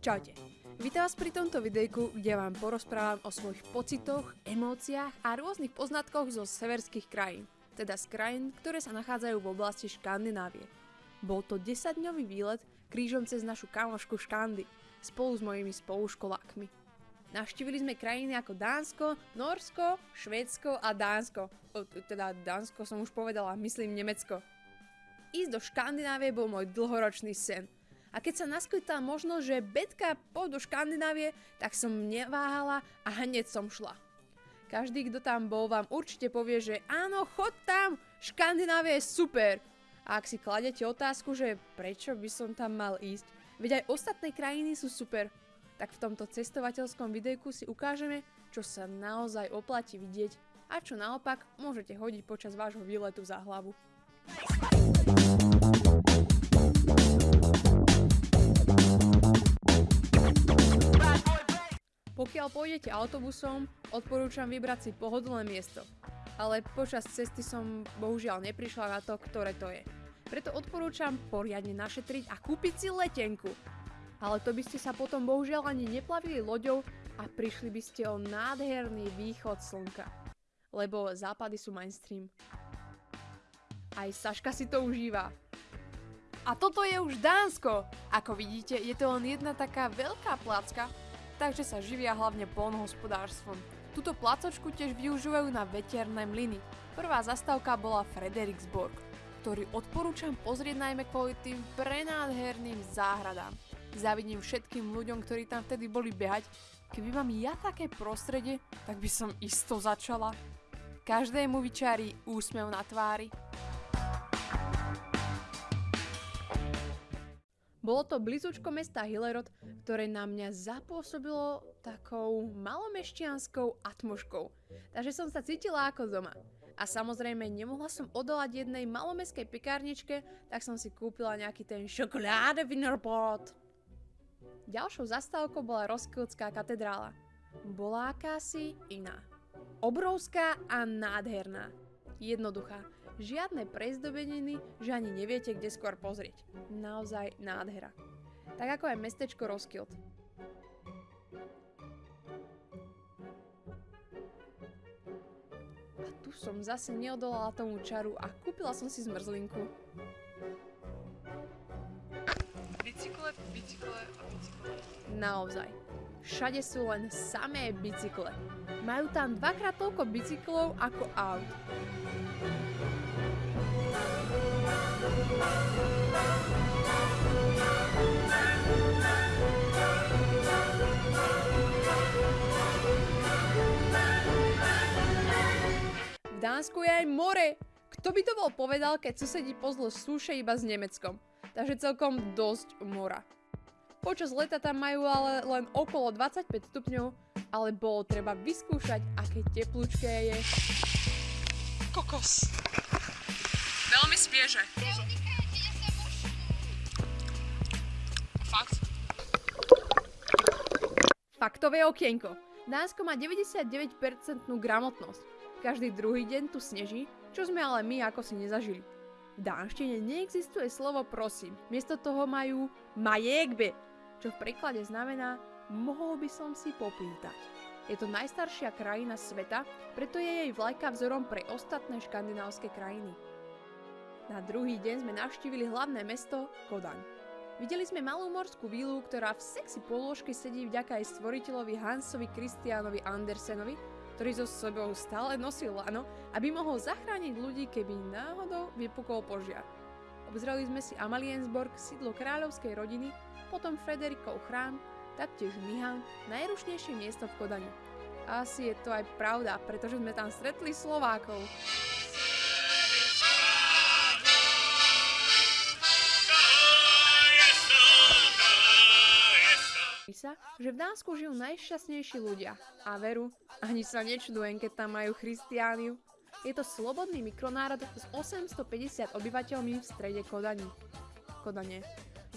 Čaute. Vítam vás pri tomto videjku, kde vám porozprávam o svojich pocitoch, emóciách a rôznych poznatkoch zo severských krajín, teda z krajín, ktoré sa nachádzajú v oblasti Škandinávie. Bol to 10-dňový výlet krížom cez našu kamošku Škandy, spolu s mojimi spoluškolákmi. Navštívili sme krajiny ako Dánsko, Norsko, Švédsko a Dánsko. O, teda Dánsko som už povedala, myslím Nemecko. Ísť do Škandinávie bol môj dlhoročný sen – a keď sa naskytla možnosť, že Betka pôjdu do Škandinávie, tak som neváhala a hneď som šla. Každý, kto tam bol, vám určite povie, že áno, chod tam, Škandinávia je super. A ak si kladete otázku, že prečo by som tam mal ísť, veď aj ostatné krajiny sú super, tak v tomto cestovateľskom videjku si ukážeme, čo sa naozaj oplatí vidieť a čo naopak môžete hodiť počas vášho výletu za hlavu. Pokiaľ pôjdete autobusom, odporúčam vybrať si pohodlné miesto. Ale počas cesty som bohužiaľ neprišla na to, ktoré to je. Preto odporúčam poriadne našetriť a kúpiť si letenku. Ale to by ste sa potom bohužiaľ ani neplavili loďou a prišli by ste o nádherný východ slnka. Lebo západy sú mainstream. Aj Saška si to užíva. A toto je už Dánsko! Ako vidíte, je to len jedna taká veľká placka, takže sa živia hlavne polnohospodárstvom. Túto placočku tiež využívajú na veterné mlyny. Prvá zastávka bola Frederiksborg, ktorý odporúčam pozrieť najmä kvôli tým prenádherným záhradám. Závidím všetkým ľuďom, ktorí tam vtedy boli behať. Keby mám ja také prostredie, tak by som isto začala. Každému vyčarí úsmev na tvári. Bolo to blízučko mesta Hillerod, ktoré na mňa zapôsobilo takou malomešťanskou atmoškou. Takže som sa cítila ako doma. A samozrejme nemohla som odolať jednej malomeskej pekárničke, tak som si kúpila nejaký ten šokoláde Wienerbrot. Ďalšou zastávkou bola Roskildská katedrála. Bola akási iná. Obrovská a nádherná. Jednoduchá Žiadne prezdobeniny, že ani neviete, kde skôr pozrieť. Naozaj nádhera. Tak ako aj mestečko Roskilde. A tu som zase neodolala tomu čaru a kúpila som si zmrzlinku. Bicykle, bicykle a bicykle. Naozaj. Všade sú len samé bicykle. Majú tam dvakrát toľko bicyklov ako aut. V Dánsku je aj more. Kto by to bol povedal, keď susedí pozlo súše iba s Nemeckom. Takže celkom dosť mora. Počas leta tam majú ale len okolo 25 stupňov, ale bolo treba vyskúšať, aké teplúčké je. Kokos. Veľmi spieže. Fakt. Faktové okienko. Dánsko má 99% gramotnosť. Každý druhý deň tu sneží, čo sme ale my ako si nezažili. V dánštine neexistuje slovo prosím, miesto toho majú majekbe, čo v preklade znamená mohol by som si popýtať. Je to najstaršia krajina sveta, preto je jej vlajka vzorom pre ostatné škandinávske krajiny. Na druhý deň sme navštívili hlavné mesto Kodaň. Videli sme malú morskú vílu, ktorá v sexy polôžke sedí vďaka aj stvoriteľovi Hansovi Kristianovi Andersenovi, ktorý so sebou stále nosil lano, aby mohol zachrániť ľudí, keby náhodou vypukol požiar. Obzreli sme si Amaliensborg, sídlo kráľovskej rodiny, potom Frederikov chrám, taktiež Mihan, najrušnejšie miesto v Kodani. Asi je to aj pravda, pretože sme tam stretli Slovákov. sa, že v Dánsku žijú najšťastnejší ľudia. A veru, ani sa nečudujem, keď tam majú Christiániu. Je to slobodný mikronárod s 850 obyvateľmi v strede Kodani. Kodane.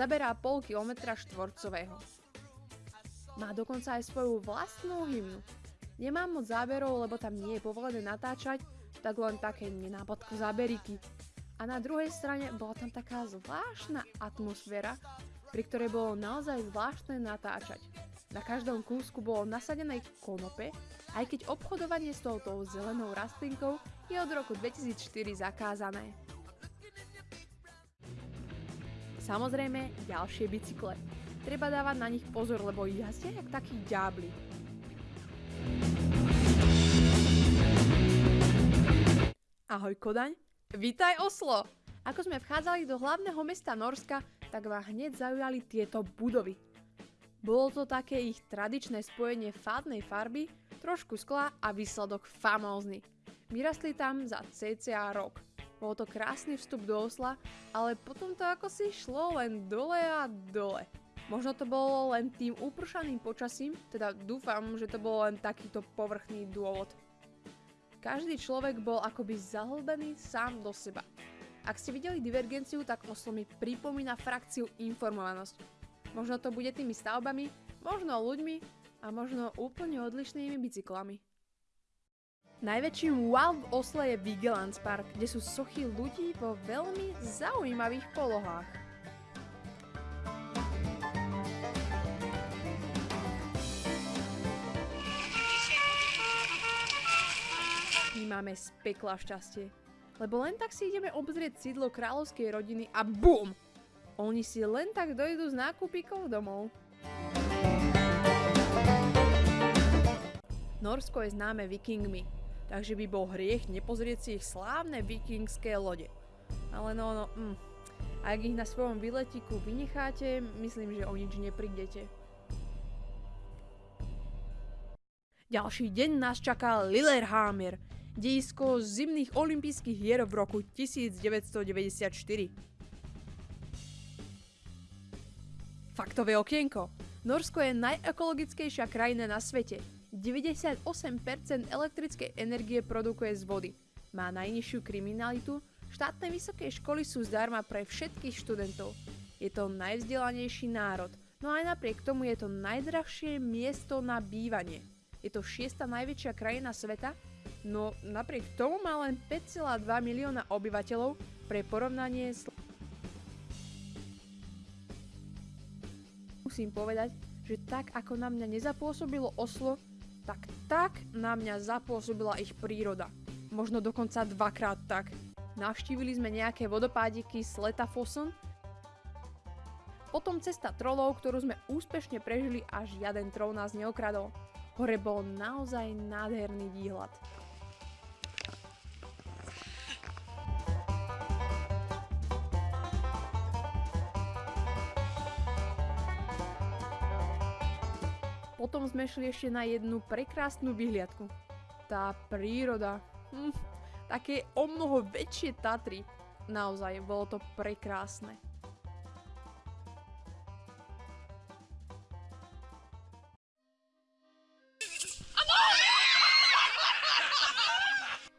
Zaberá pol kilometra štvorcového. Má dokonca aj svoju vlastnú hymnu. Nemám moc záberov, lebo tam nie je povolené natáčať, tak len také nenápadko záberiky. A na druhej strane bola tam taká zvláštna atmosféra, pri ktorej bolo naozaj zvláštne natáčať. Na každom kúsku bolo nasadené konope, aj keď obchodovanie s touto zelenou rastlinkou je od roku 2004 zakázané. Samozrejme, ďalšie bicykle. Treba dávať na nich pozor, lebo jazdia jak takí ďábli. Ahoj Kodaň, vítaj Oslo! Ako sme vchádzali do hlavného mesta Norska, tak ma hneď zaujali tieto budovy. Bolo to také ich tradičné spojenie fádnej farby, trošku skla a výsledok famózny. Vyrastli tam za cca rok. Bol to krásny vstup do Osla, ale potom to ako si šlo len dole a dole. Možno to bolo len tým upršaným počasím, teda dúfam, že to bol len takýto povrchný dôvod. Každý človek bol akoby zahlbený sám do seba. Ak ste videli divergenciu, tak Oslo mi pripomína frakciu informovanosť. Možno to bude tými stavbami, možno ľuďmi a možno úplne odlišnými bicyklami. Najväčším wow v Osle je Vigelands Park, kde sú sochy ľudí vo veľmi zaujímavých polohách. My máme z pekla šťastie lebo len tak si ideme obzrieť sídlo kráľovskej rodiny a BUM! Oni si len tak dojdú z nákupíkov domov. Norsko je známe vikingmi, takže by bol hriech nepozrieť si ich slávne vikingské lode. Ale no, no, mm. Ak ich na svojom výletiku vynecháte, myslím, že o nič neprídete. Ďalší deň nás čaká Lillehammer, dejisko zimných olympijských hier v roku 1994. Faktové okienko. Norsko je najekologickejšia krajina na svete. 98% elektrickej energie produkuje z vody. Má najnižšiu kriminalitu, štátne vysoké školy sú zdarma pre všetkých študentov. Je to najvzdelanejší národ, no aj napriek tomu je to najdrahšie miesto na bývanie. Je to šiesta najväčšia krajina sveta no napriek tomu má len 5,2 milióna obyvateľov pre porovnanie s... Musím povedať, že tak ako na mňa nezapôsobilo Oslo, tak tak na mňa zapôsobila ich príroda. Možno dokonca dvakrát tak. Navštívili sme nejaké vodopádiky z Letafossen, potom cesta trolov, ktorú sme úspešne prežili a žiaden trol nás neokradol. Hore bol naozaj nádherný výhľad. Potom sme šli ešte na jednu prekrásnu vyhliadku. Tá príroda, hm, také o mnoho väčšie Tatry. Naozaj, bolo to prekrásne.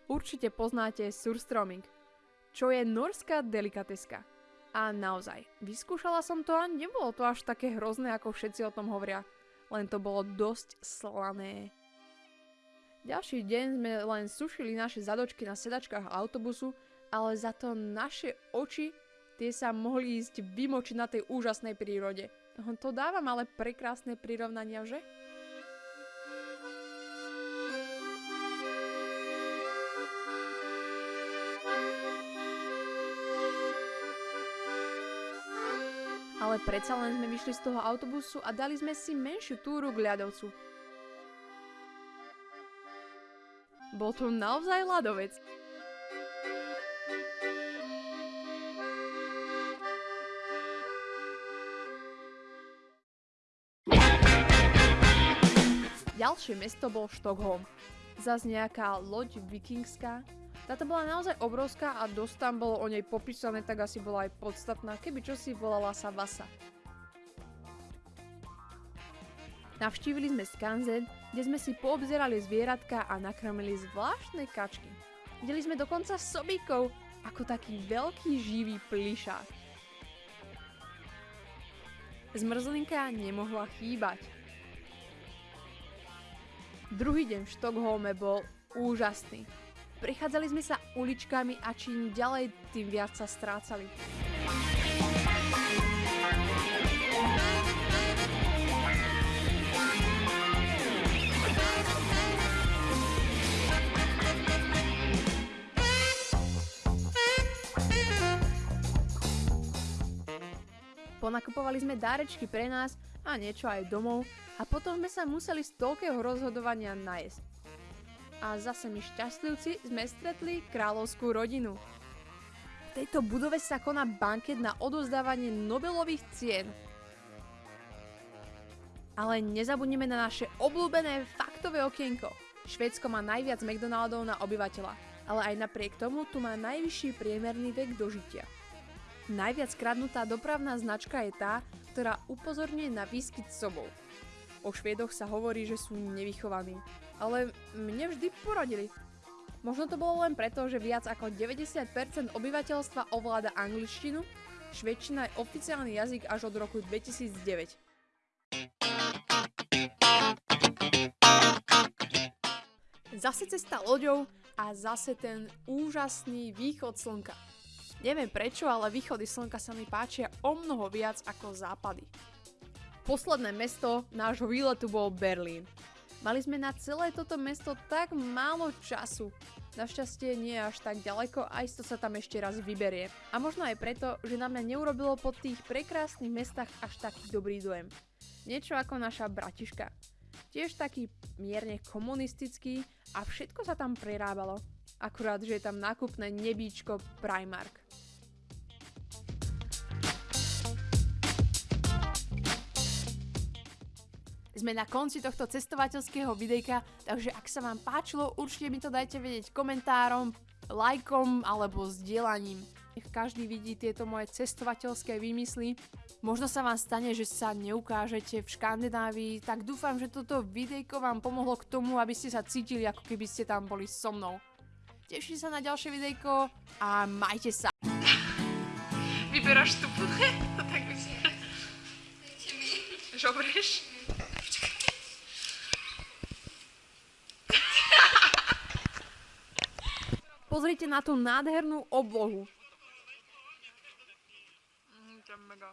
Určite poznáte surstroming, čo je norská delikateska. A naozaj, vyskúšala som to a nebolo to až také hrozné, ako všetci o tom hovoria len to bolo dosť slané. Ďalší deň sme len sušili naše zadočky na sedačkách autobusu, ale za to naše oči tie sa mohli ísť vymočiť na tej úžasnej prírode. To dávam ale prekrásne prirovnania, že? Ale predsa len sme vyšli z toho autobusu a dali sme si menšiu túru k ľadovcu. Bol to naozaj ľadovec. Ďalšie mesto bol Štokholm. Zas nejaká loď vikingská, táto bola naozaj obrovská a dosť tam bolo o nej popísané, tak asi bola aj podstatná, keby čosi volala sa Vasa. Navštívili sme Skanzen, kde sme si poobzerali zvieratka a nakrmili zvláštne kačky. Videli sme dokonca sobíkov, ako taký veľký živý plišák. Zmrzlinka nemohla chýbať. Druhý deň v Štokholme bol úžasný. Prechádzali sme sa uličkami a čím ďalej, tým viac sa strácali. Ponakupovali sme dárečky pre nás a niečo aj domov a potom sme sa museli z toľkého rozhodovania najesť. A zase my šťastlivci sme stretli kráľovskú rodinu. V tejto budove sa koná banket na odozdávanie Nobelových cien. Ale nezabudneme na naše obľúbené faktové okienko. Švédsko má najviac McDonaldov na obyvateľa, ale aj napriek tomu tu má najvyšší priemerný vek dožitia. Najviac kradnutá dopravná značka je tá, ktorá upozorňuje na výskyt sobov. O Švédoch sa hovorí, že sú nevychovaní, ale mne vždy poradili. Možno to bolo len preto, že viac ako 90% obyvateľstva ovláda angličtinu, švedčina je oficiálny jazyk až od roku 2009. Zase cesta loďou a zase ten úžasný východ slnka. Neviem prečo, ale východy slnka sa mi páčia o mnoho viac ako západy. Posledné mesto nášho výletu bol Berlín. Mali sme na celé toto mesto tak málo času. Našťastie nie až tak ďaleko a isto sa tam ešte raz vyberie. A možno aj preto, že na mňa neurobilo po tých prekrásnych mestách až taký dobrý dojem. Niečo ako naša Bratiška. Tiež taký mierne komunistický a všetko sa tam prerábalo. Akurát, že je tam nákupné nebíčko Primark. Sme na konci tohto cestovateľského videjka, takže ak sa vám páčilo, určite mi to dajte vedieť komentárom, lajkom alebo zdieľaním. Nech každý vidí tieto moje cestovateľské výmysly. Možno sa vám stane, že sa neukážete v Škandinávii, tak dúfam, že toto videjko vám pomohlo k tomu, aby ste sa cítili, ako keby ste tam boli so mnou. Teším sa na ďalšie videjko a majte sa. Vyberáš stupu? tak by si... Žobreš? Pozrite na tú nádhernú oblohu. Mm, to je mega.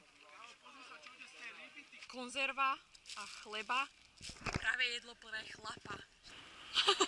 Konzerva a chleba. Práve jedlo plné chlapa.